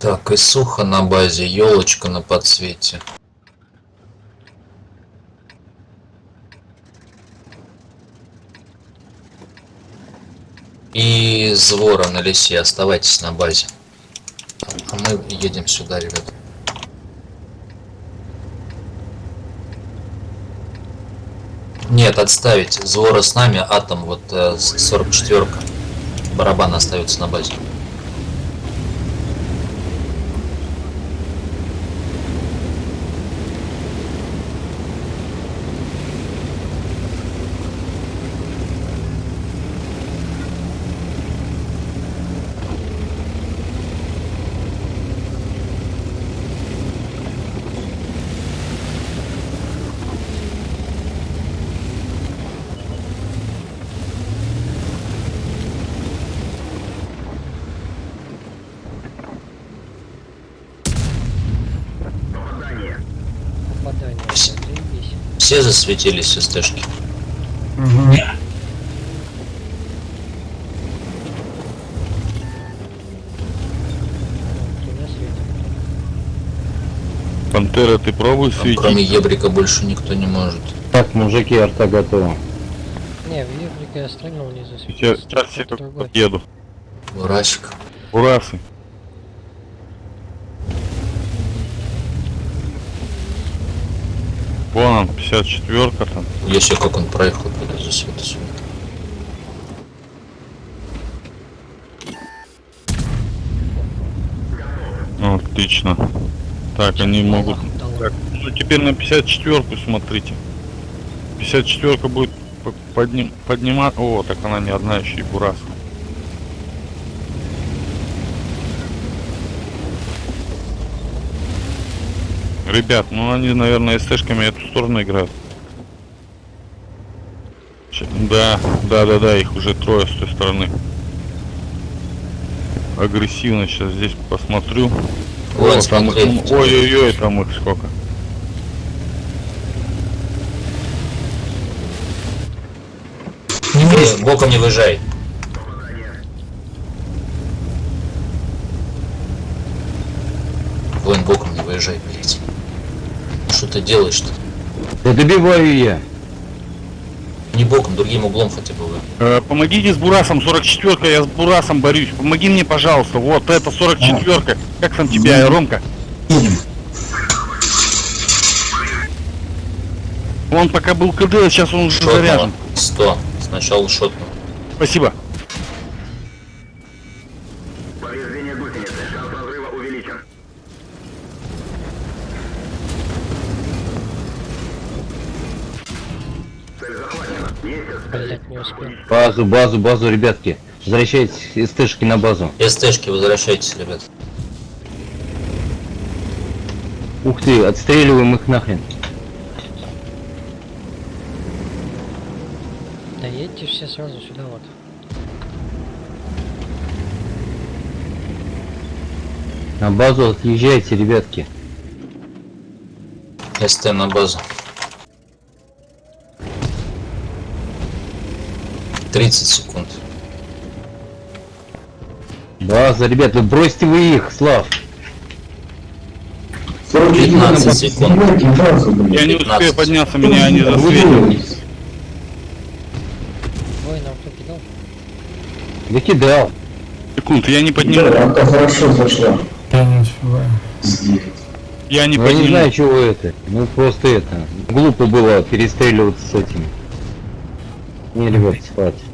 Так, и сухо на базе, елочка на подсвете. И звора на лесе, оставайтесь на базе. А мы едем сюда, ребят. Нет, отставить. Звора с нами, атом, вот э, 44-ка. Барабан остается на базе. Попадание. Вс- Заебись. Все засветились СТшки. Светит. Пантера, ты пробуй Там кроме светить. Ебрика больше никто не может. Так, мужики, арта готова. Не, в Еврике я стрельнул, не Сейчас, засветился. сейчас все только другой. подъеду. Урасик. Урасы. Вон он, 54-ка там. Если как он проехал, засвета сюда. Ну, Отлично. Так, они могут... Так, ну теперь на 54-ку смотрите. 54-ка будет подним... поднимать... О, так она не одна еще и Бурас. Ребят, ну они, наверное, СТшками эту сторону играют. Да, да, да, да, их уже трое с той стороны. Агрессивно сейчас здесь посмотрю. О, там их Ой-ой-ой, там их сколько. Э, Боком не выезжай. Вон, боком не выезжай, блядь. Что ты делаешь-то? Да добиваю я. Не боком, другим углом хотя бы. вы. Э, помогите с Бурасом, 44-ка, я с Бурасом борюсь. Помоги мне, пожалуйста. Вот, это 44-ка. Как там тебя, Ромка? Он пока был КД, а сейчас он уже заряжен. 100. Сначала шотнул. Спасибо. Блять, не успел. Базу, базу, базу, ребятки. Возвращайтесь из Тэшки на базу. СТшки, возвращайтесь, ребят. Ух ты, отстреливаем их нахрен. Да едьте все сразу сюда вот. На базу отъезжайте, ребятки. СТ на базу. 30 секунд. База, ребят, вы бросьте вы их, Слав. 15 секунд. Я не 15. успею подняться, меня не засветят. Ой, нам кто кидал? Да кидал. Секунд, я не подниму. Рамка хорошо зашла. Я не Ну, я не знаю, чего это. Ну просто это. Глупо было перестреливаться с этим. Не, ребят, спать.